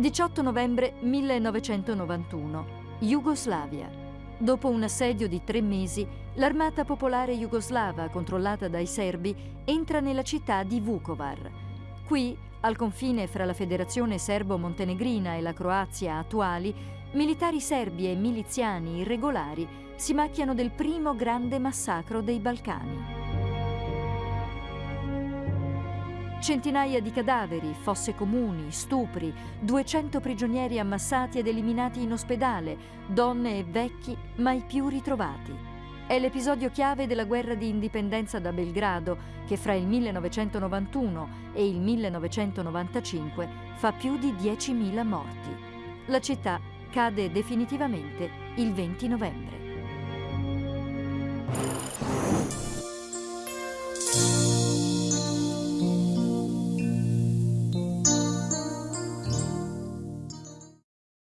18 novembre 1991. Jugoslavia. Dopo un assedio di tre mesi, l'armata popolare jugoslava, controllata dai serbi, entra nella città di Vukovar. Qui, al confine fra la Federazione Serbo-Montenegrina e la Croazia attuali, militari serbi e miliziani irregolari si macchiano del primo grande massacro dei Balcani. Centinaia di cadaveri, fosse comuni, stupri, 200 prigionieri ammassati ed eliminati in ospedale, donne e vecchi mai più ritrovati. È l'episodio chiave della guerra di indipendenza da Belgrado che fra il 1991 e il 1995 fa più di 10.000 morti. La città cade definitivamente il 20 novembre.